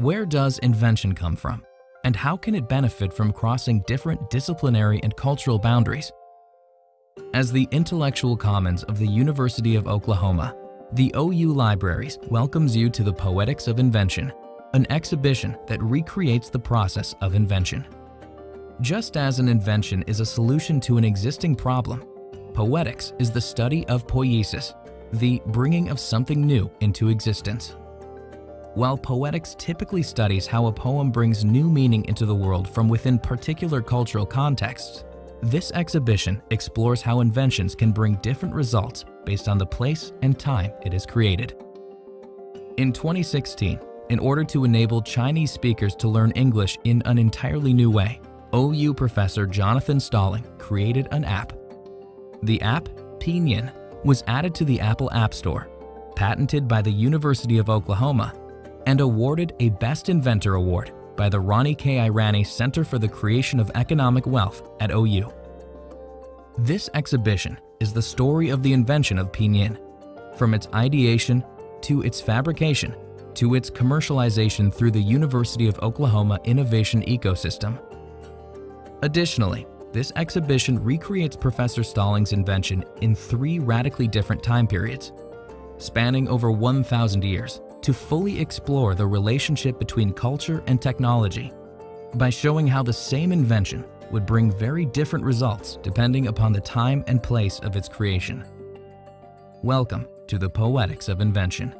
Where does invention come from? And how can it benefit from crossing different disciplinary and cultural boundaries? As the intellectual commons of the University of Oklahoma, the OU Libraries welcomes you to the Poetics of Invention, an exhibition that recreates the process of invention. Just as an invention is a solution to an existing problem, poetics is the study of poiesis, the bringing of something new into existence. While poetics typically studies how a poem brings new meaning into the world from within particular cultural contexts, this exhibition explores how inventions can bring different results based on the place and time it is created. In 2016, in order to enable Chinese speakers to learn English in an entirely new way, OU professor Jonathan Stalling created an app. The app, Pinyin, was added to the Apple App Store, patented by the University of Oklahoma, and awarded a Best Inventor Award by the Ronnie K. Irani Center for the Creation of Economic Wealth at OU. This exhibition is the story of the invention of Pinyin, from its ideation to its fabrication to its commercialization through the University of Oklahoma Innovation Ecosystem. Additionally, this exhibition recreates Professor Stalling's invention in three radically different time periods, spanning over 1,000 years, to fully explore the relationship between culture and technology by showing how the same invention would bring very different results depending upon the time and place of its creation. Welcome to the Poetics of Invention.